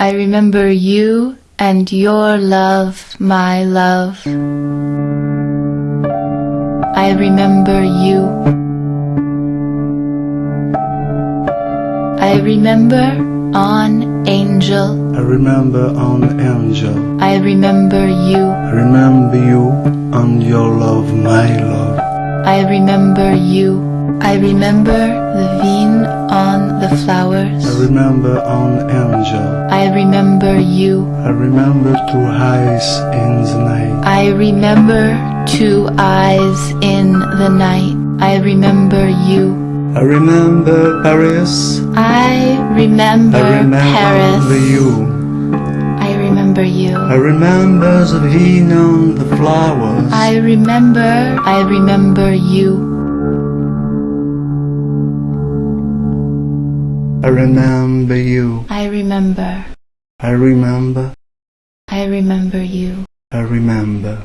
I remember you and your love, my love. I remember you. I remember on angel. I remember on angel. I remember you. I remember you and your love, my love. I remember you. I remember the vine the flowers. I remember on angel. I remember you. I remember two eyes in the night. I remember two eyes in the night. I remember you. I remember Paris. I remember, I remember Paris. you. I remember you. I remember the vine on the flowers. I remember, I remember you. I remember you. I remember, I remember. I remember you. I remember.